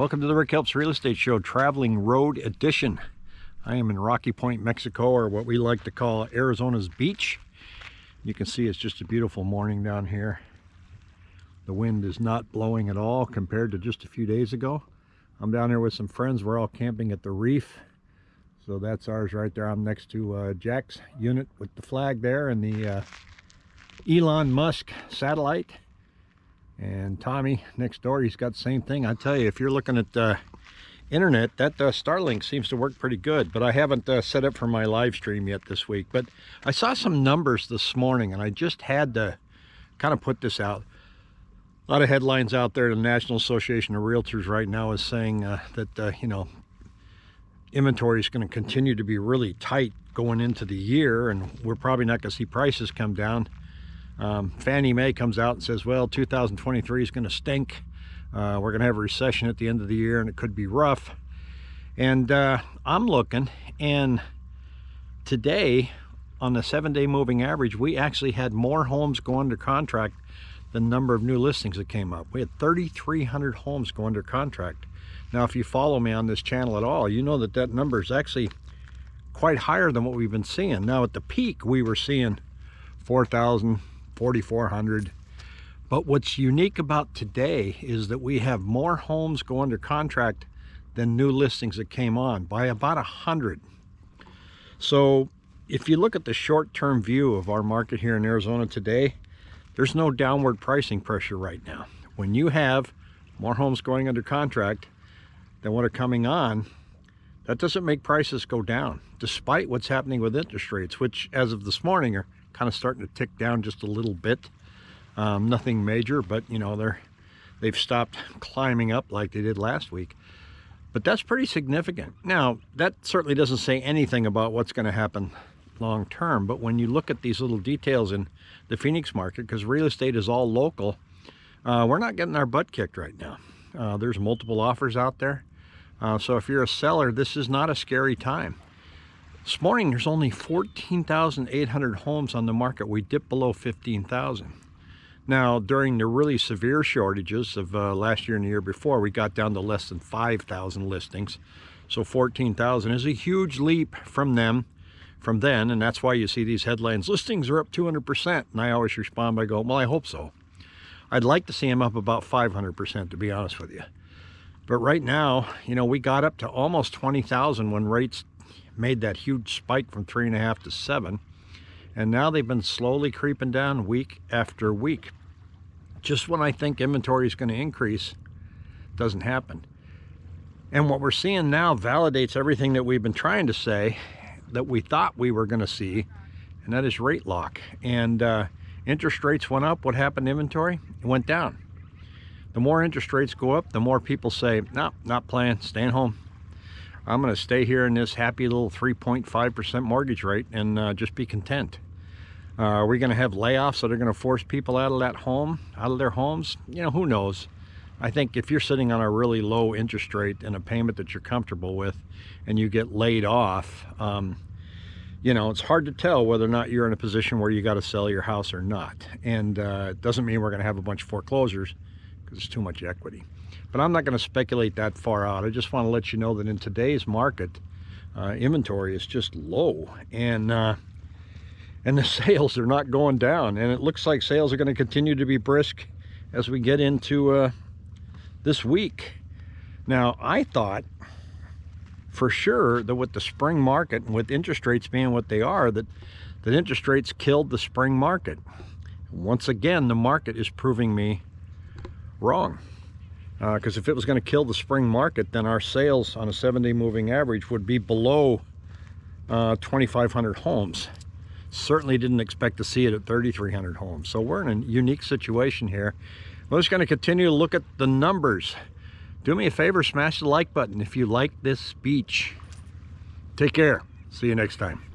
Welcome to the Rick Helps Real Estate Show, Traveling Road Edition. I am in Rocky Point, Mexico, or what we like to call Arizona's beach. You can see it's just a beautiful morning down here. The wind is not blowing at all compared to just a few days ago. I'm down here with some friends. We're all camping at the reef. So that's ours right there. I'm next to uh, Jack's unit with the flag there and the uh, Elon Musk satellite. And Tommy next door, he's got the same thing. I tell you, if you're looking at uh, internet, that uh, Starlink seems to work pretty good, but I haven't uh, set up for my live stream yet this week. But I saw some numbers this morning and I just had to kind of put this out. A lot of headlines out there. The National Association of Realtors right now is saying uh, that, uh, you know, inventory is going to continue to be really tight going into the year and we're probably not going to see prices come down um, Fannie Mae comes out and says, well, 2023 is going to stink. Uh, we're going to have a recession at the end of the year and it could be rough. And uh, I'm looking and today on the seven day moving average, we actually had more homes go under contract than the number of new listings that came up. We had 3,300 homes go under contract. Now, if you follow me on this channel at all, you know that that number is actually quite higher than what we've been seeing. Now, at the peak, we were seeing 4,000, 4,400. But what's unique about today is that we have more homes go under contract than new listings that came on by about a hundred. So if you look at the short-term view of our market here in Arizona today, there's no downward pricing pressure right now. When you have more homes going under contract than what are coming on, that doesn't make prices go down, despite what's happening with interest rates, which as of this morning are kind of starting to tick down just a little bit. Um, nothing major, but you know, they're, they've stopped climbing up like they did last week. But that's pretty significant. Now, that certainly doesn't say anything about what's going to happen long term, but when you look at these little details in the Phoenix market, because real estate is all local, uh, we're not getting our butt kicked right now. Uh, there's multiple offers out there. Uh, so if you're a seller, this is not a scary time. This morning, there's only 14,800 homes on the market. We dipped below 15,000. Now, during the really severe shortages of uh, last year and the year before, we got down to less than 5,000 listings. So 14,000 is a huge leap from them, from then, and that's why you see these headlines, listings are up 200%, and I always respond by going, well, I hope so. I'd like to see them up about 500%, to be honest with you. But right now, you know, we got up to almost 20,000 when rates made that huge spike from three and a half to seven. And now they've been slowly creeping down week after week. Just when I think inventory is going to increase, doesn't happen. And what we're seeing now validates everything that we've been trying to say that we thought we were going to see, and that is rate lock. And uh, interest rates went up. What happened to inventory? It went down. The more interest rates go up, the more people say, no, not playing, staying home. I'm going to stay here in this happy little 3.5% mortgage rate and uh, just be content. Uh, are we going to have layoffs that are going to force people out of that home, out of their homes? You know, who knows? I think if you're sitting on a really low interest rate and a payment that you're comfortable with and you get laid off, um, you know, it's hard to tell whether or not you're in a position where you got to sell your house or not. And uh, it doesn't mean we're going to have a bunch of foreclosures it's too much equity. But I'm not going to speculate that far out. I just want to let you know that in today's market, uh, inventory is just low. And uh, and the sales are not going down. And it looks like sales are going to continue to be brisk as we get into uh, this week. Now, I thought for sure that with the spring market and with interest rates being what they are, that, that interest rates killed the spring market. Once again, the market is proving me wrong because uh, if it was going to kill the spring market then our sales on a seven-day moving average would be below uh, 2,500 homes. Certainly didn't expect to see it at 3,300 homes. So we're in a unique situation here. We're just going to continue to look at the numbers. Do me a favor, smash the like button if you like this speech. Take care. See you next time.